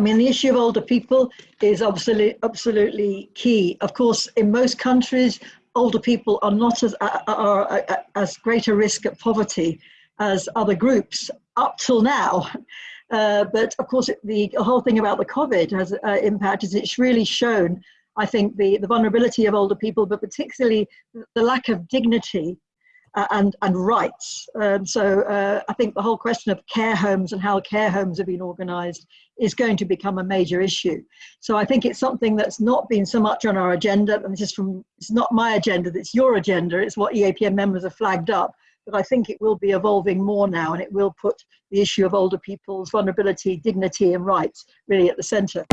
mean, the issue of older people is absolutely, absolutely key. Of course, in most countries, older people are not as, are, as great a risk at poverty as other groups up till now. Uh, but of course, the whole thing about the COVID has uh, impact is it's really shown, I think, the, the vulnerability of older people, but particularly the lack of dignity and, and rights. Um, so uh, I think the whole question of care homes and how care homes have been organised is going to become a major issue. So I think it's something that's not been so much on our agenda, and this is from, it's not my agenda, it's your agenda, it's what EAPN members have flagged up, but I think it will be evolving more now and it will put the issue of older people's vulnerability, dignity and rights really at the centre.